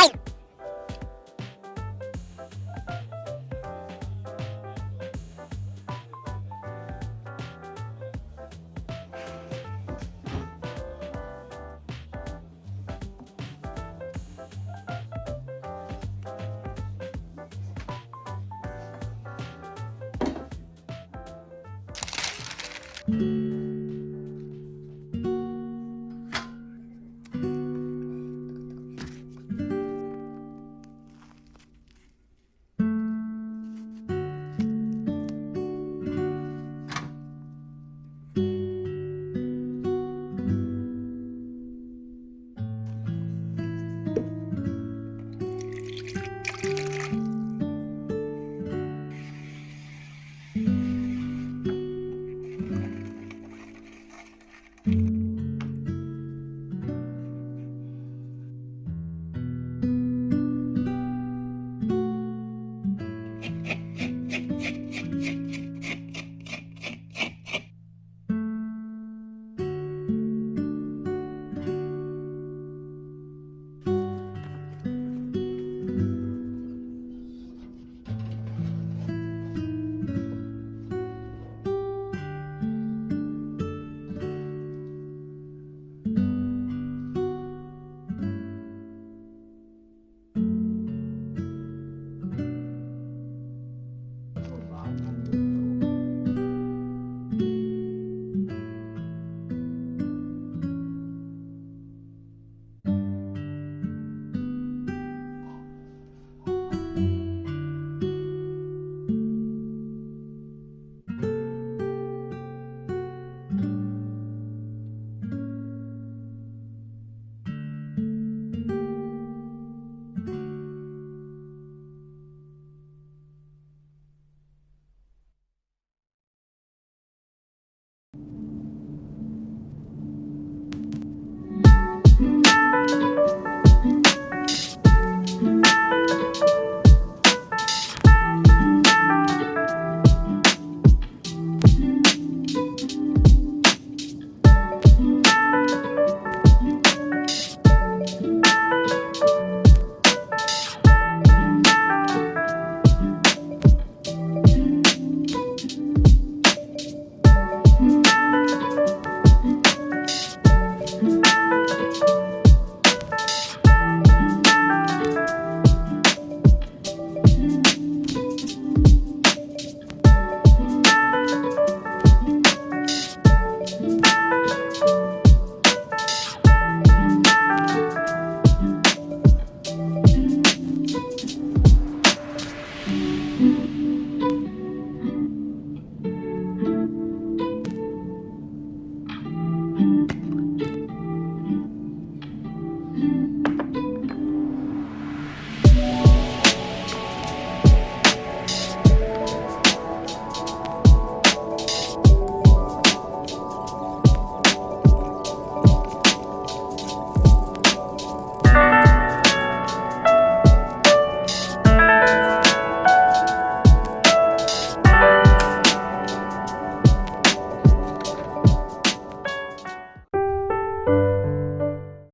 Fight! you